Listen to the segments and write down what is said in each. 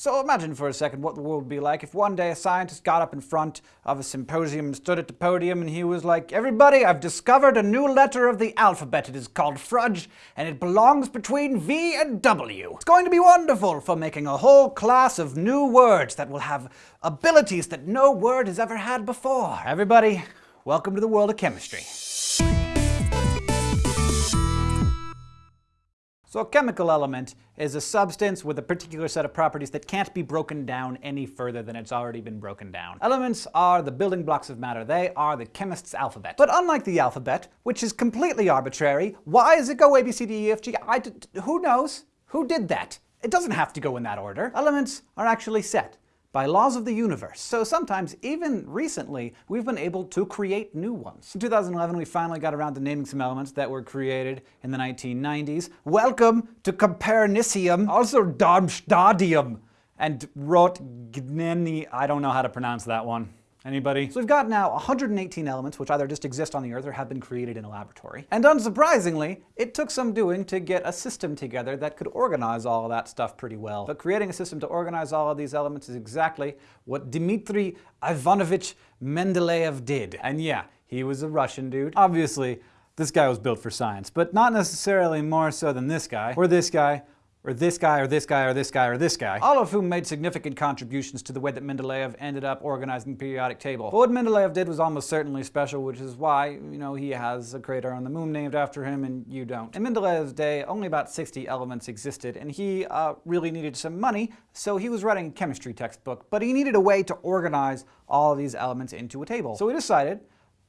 So imagine for a second what the world would be like if one day a scientist got up in front of a symposium and stood at the podium and he was like, Everybody, I've discovered a new letter of the alphabet. It is called Frudge, and it belongs between V and W. It's going to be wonderful for making a whole class of new words that will have abilities that no word has ever had before. Everybody, welcome to the world of chemistry. So a chemical element is a substance with a particular set of properties that can't be broken down any further than it's already been broken down. Elements are the building blocks of matter. They are the chemist's alphabet. But unlike the alphabet, which is completely arbitrary, why does it go A, B, C, D, E, F, G? I, who knows? Who did that? It doesn't have to go in that order. Elements are actually set by laws of the universe. So sometimes, even recently, we've been able to create new ones. In 2011, we finally got around to naming some elements that were created in the 1990s. Welcome to Copernicium, also Darmstadtium, and Roentgenium. I don't know how to pronounce that one. Anybody? So we've got now 118 elements which either just exist on the Earth or have been created in a laboratory. And unsurprisingly, it took some doing to get a system together that could organize all of that stuff pretty well. But creating a system to organize all of these elements is exactly what Dmitry Ivanovich Mendeleev did. And yeah, he was a Russian dude. Obviously, this guy was built for science, but not necessarily more so than this guy, or this guy, or this guy, or this guy, or this guy, or this guy, all of whom made significant contributions to the way that Mendeleev ended up organizing the periodic table. But what Mendeleev did was almost certainly special, which is why, you know, he has a crater on the moon named after him and you don't. In Mendeleev's day, only about 60 elements existed, and he uh, really needed some money, so he was writing a chemistry textbook, but he needed a way to organize all of these elements into a table. So he decided,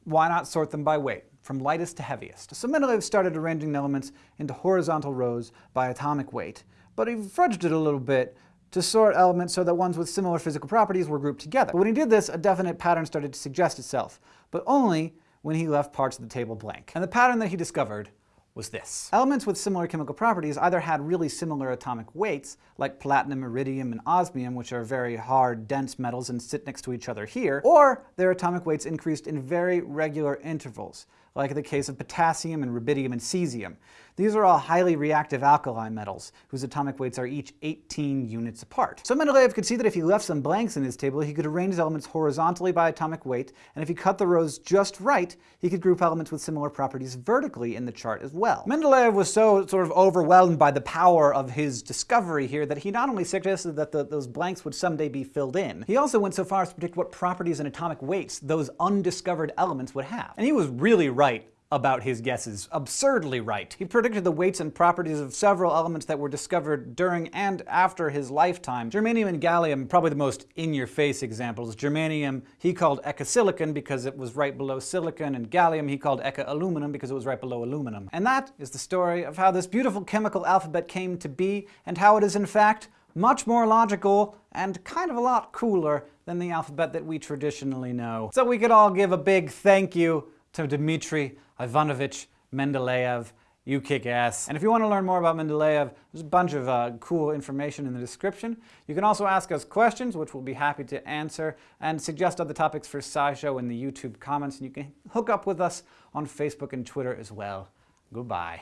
why not sort them by weight? From lightest to heaviest. So Mendeleev started arranging the elements into horizontal rows by atomic weight, but he fudged it a little bit to sort elements so that ones with similar physical properties were grouped together. But when he did this, a definite pattern started to suggest itself, but only when he left parts of the table blank. And the pattern that he discovered was this. Elements with similar chemical properties either had really similar atomic weights, like platinum, iridium, and osmium, which are very hard, dense metals and sit next to each other here, or their atomic weights increased in very regular intervals, like in the case of potassium and rubidium and cesium. These are all highly reactive alkali metals, whose atomic weights are each 18 units apart. So Mendeleev could see that if he left some blanks in his table, he could arrange elements horizontally by atomic weight, and if he cut the rows just right, he could group elements with similar properties vertically in the chart as well. Mendeleev was so sort of overwhelmed by the power of his discovery here that he not only suggested that the, those blanks would someday be filled in, he also went so far as to predict what properties and atomic weights those undiscovered elements would have. And he was really right about his guesses. Absurdly right. He predicted the weights and properties of several elements that were discovered during and after his lifetime. Germanium and gallium, probably the most in-your-face examples. Germanium he called eka-silicon because it was right below silicon, and gallium he called eka-aluminum because it was right below aluminum. And that is the story of how this beautiful chemical alphabet came to be, and how it is in fact much more logical and kind of a lot cooler than the alphabet that we traditionally know. So we could all give a big thank you to Dmitry Ivanovich Mendeleev. You kick ass. And if you want to learn more about Mendeleev, there's a bunch of uh, cool information in the description. You can also ask us questions, which we'll be happy to answer, and suggest other topics for SciShow in the YouTube comments. And you can hook up with us on Facebook and Twitter as well. Goodbye.